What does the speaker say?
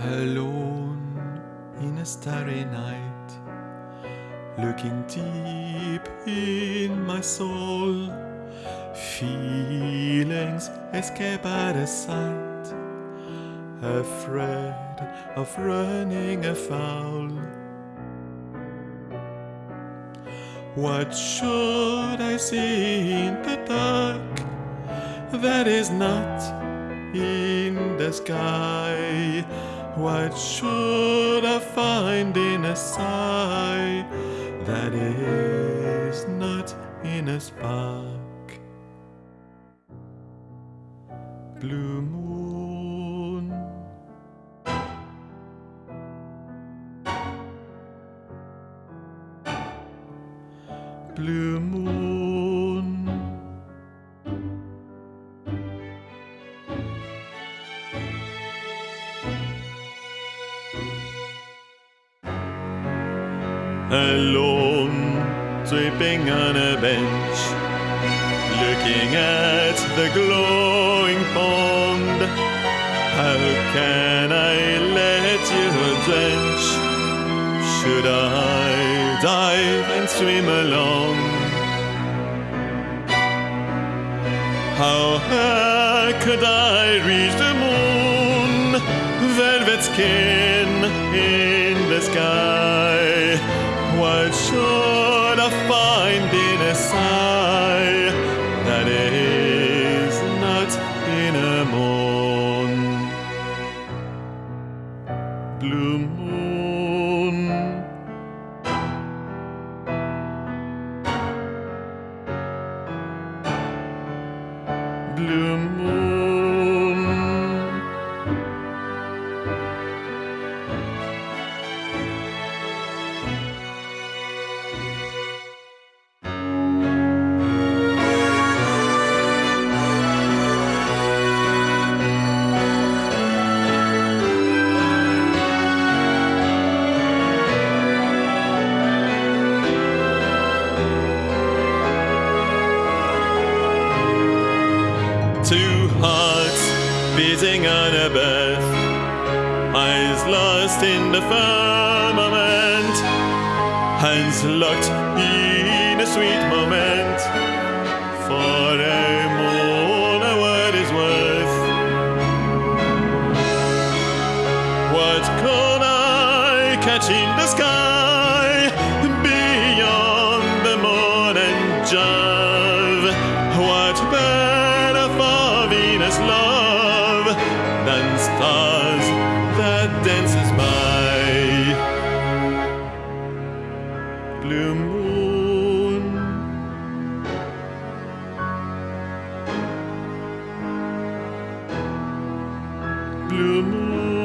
alone in a starry night, looking deep in my soul. Feelings escape out of sight, afraid of running afoul. What should I see in the dark that is not in the sky? What should I find in a sigh that is not in a spark? Blue moon. Blue moon. Alone, sleeping on a bench, looking at the glowing pond. How can I let you drench? Should I dive and swim along? How could I reach the moon? Velvet skin in the sky. Find in a sigh that is not in a moon? Blue moon. Blue moon. Beating on a birth, eyes lost in the firmament, hands locked in a sweet moment. For a moon, a word is worth. What could I catch in the sky beyond the moon and? What better for Venus' love stars that dances by? Blue moon. Blue moon.